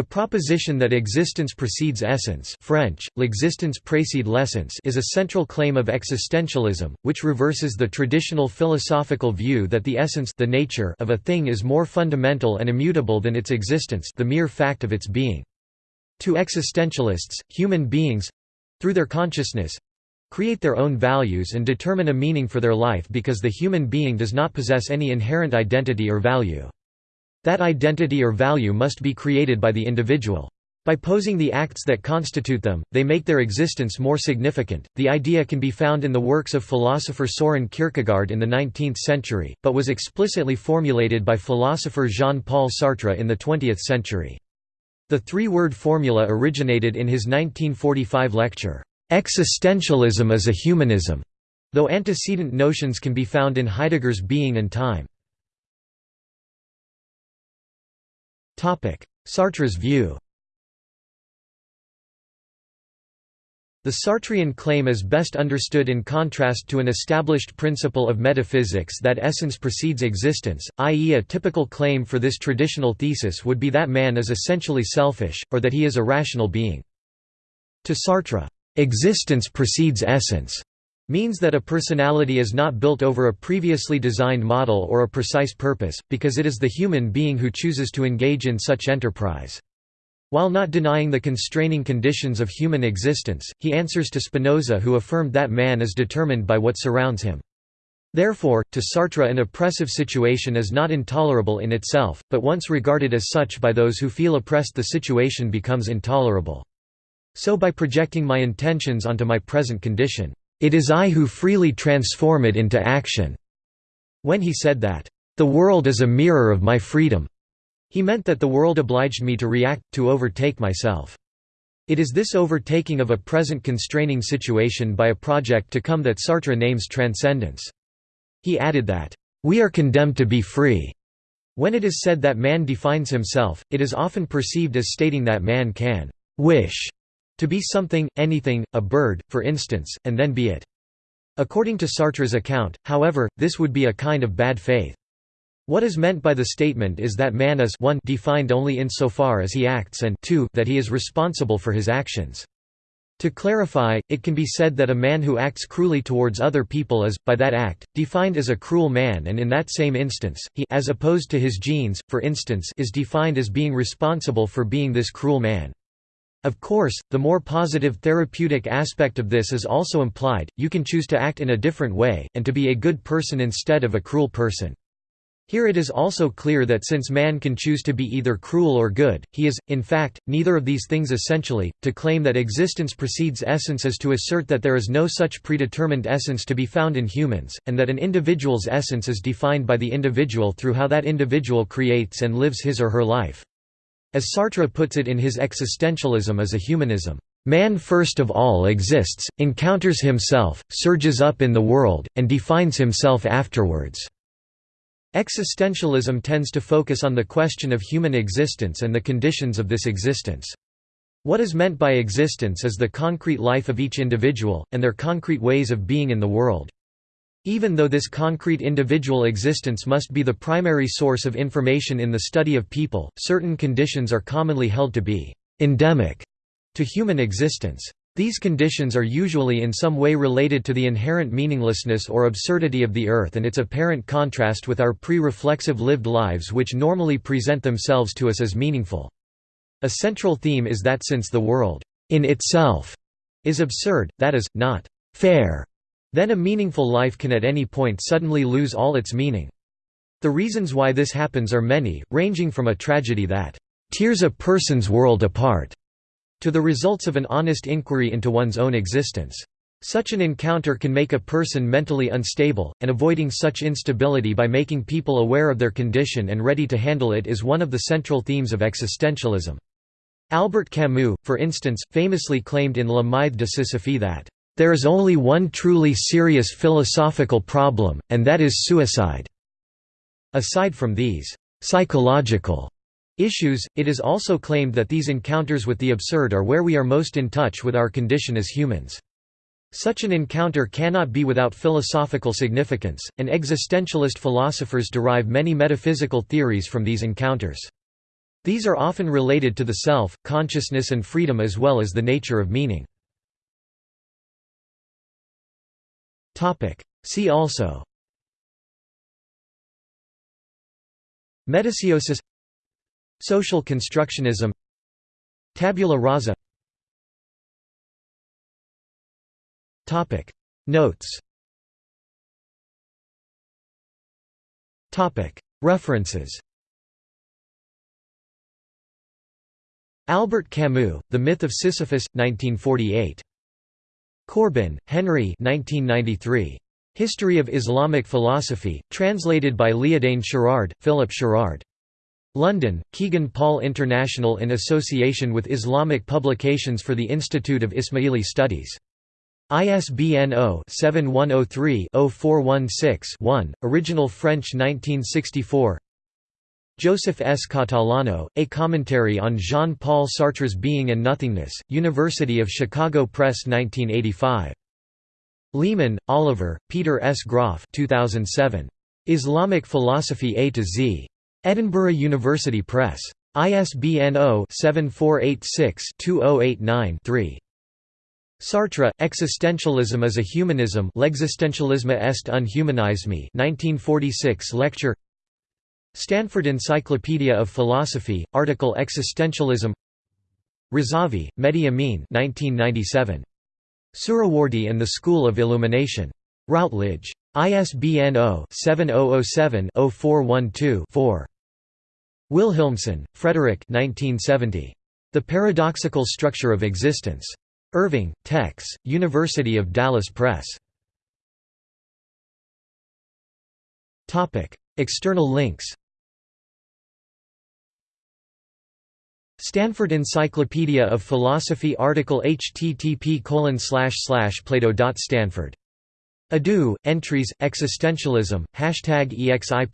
The proposition that existence precedes essence French, l'existence précède l'essence is a central claim of existentialism, which reverses the traditional philosophical view that the essence the nature of a thing is more fundamental and immutable than its existence the mere fact of its being. To existentialists, human beings—through their consciousness—create their own values and determine a meaning for their life because the human being does not possess any inherent identity or value. That identity or value must be created by the individual. By posing the acts that constitute them, they make their existence more significant. The idea can be found in the works of philosopher Soren Kierkegaard in the 19th century, but was explicitly formulated by philosopher Jean Paul Sartre in the 20th century. The three word formula originated in his 1945 lecture, Existentialism is a Humanism, though antecedent notions can be found in Heidegger's Being and Time. Sartre's view The Sartrean claim is best understood in contrast to an established principle of metaphysics that essence precedes existence, i.e. a typical claim for this traditional thesis would be that man is essentially selfish, or that he is a rational being. To Sartre, "...existence precedes essence." Means that a personality is not built over a previously designed model or a precise purpose, because it is the human being who chooses to engage in such enterprise. While not denying the constraining conditions of human existence, he answers to Spinoza who affirmed that man is determined by what surrounds him. Therefore, to Sartre an oppressive situation is not intolerable in itself, but once regarded as such by those who feel oppressed the situation becomes intolerable. So by projecting my intentions onto my present condition, it is I who freely transform it into action." When he said that, "...the world is a mirror of my freedom," he meant that the world obliged me to react, to overtake myself. It is this overtaking of a present constraining situation by a project to come that Sartre names transcendence. He added that, "...we are condemned to be free." When it is said that man defines himself, it is often perceived as stating that man can «wish» To be something, anything, a bird, for instance, and then be it. According to Sartre's account, however, this would be a kind of bad faith. What is meant by the statement is that man is 1 defined only insofar as he acts and 2 that he is responsible for his actions. To clarify, it can be said that a man who acts cruelly towards other people is, by that act, defined as a cruel man and in that same instance, he as opposed to his genes, for instance is defined as being responsible for being this cruel man. Of course, the more positive therapeutic aspect of this is also implied, you can choose to act in a different way, and to be a good person instead of a cruel person. Here it is also clear that since man can choose to be either cruel or good, he is, in fact, neither of these things essentially. To claim that existence precedes essence is to assert that there is no such predetermined essence to be found in humans, and that an individual's essence is defined by the individual through how that individual creates and lives his or her life. As Sartre puts it in his existentialism as a humanism, "...man first of all exists, encounters himself, surges up in the world, and defines himself afterwards." Existentialism tends to focus on the question of human existence and the conditions of this existence. What is meant by existence is the concrete life of each individual, and their concrete ways of being in the world. Even though this concrete individual existence must be the primary source of information in the study of people, certain conditions are commonly held to be «endemic» to human existence. These conditions are usually in some way related to the inherent meaninglessness or absurdity of the earth and its apparent contrast with our pre-reflexive lived lives which normally present themselves to us as meaningful. A central theme is that since the world, in itself, is absurd, that is, not fair, then a meaningful life can at any point suddenly lose all its meaning. The reasons why this happens are many, ranging from a tragedy that tears a person's world apart to the results of an honest inquiry into one's own existence. Such an encounter can make a person mentally unstable, and avoiding such instability by making people aware of their condition and ready to handle it is one of the central themes of existentialism. Albert Camus, for instance, famously claimed in Le Mythe de Sisyphe that there is only one truly serious philosophical problem, and that is suicide. Aside from these psychological issues, it is also claimed that these encounters with the absurd are where we are most in touch with our condition as humans. Such an encounter cannot be without philosophical significance, and existentialist philosophers derive many metaphysical theories from these encounters. These are often related to the self, consciousness and freedom as well as the nature of meaning. See also. Metasiosis Social constructionism. Tabula rasa. Notes. References. Albert Camus, The Myth of Sisyphus, 1948. Corbin, Henry 1993. History of Islamic Philosophy, translated by Liadain Sherrard, Philip Sherrard. London, Kegan Paul International in association with Islamic Publications for the Institute of Ismaili Studies. ISBN 0-7103-0416-1, original French 1964 Joseph S. Catalano, A Commentary on Jean-Paul Sartre's Being and Nothingness, University of Chicago Press 1985. Leaman, Oliver, Peter S. Groff 2007. Islamic Philosophy A to Z. Edinburgh University Press. ISBN 0-7486-2089-3. Sartre, Existentialism as a Humanism est un humanisme 1946 lecture Stanford Encyclopedia of Philosophy, article Existentialism Razavi, Mehdi Amin 1997. Suhrawardi and the School of Illumination. Routledge. ISBN 0-7007-0412-4. Wilhelmsen, Frederick The Paradoxical Structure of Existence. Irving, Tex, University of Dallas Press. External links Stanford Encyclopedia of Philosophy article http plato.stanford. edu, entries, existentialism, hashtag EXI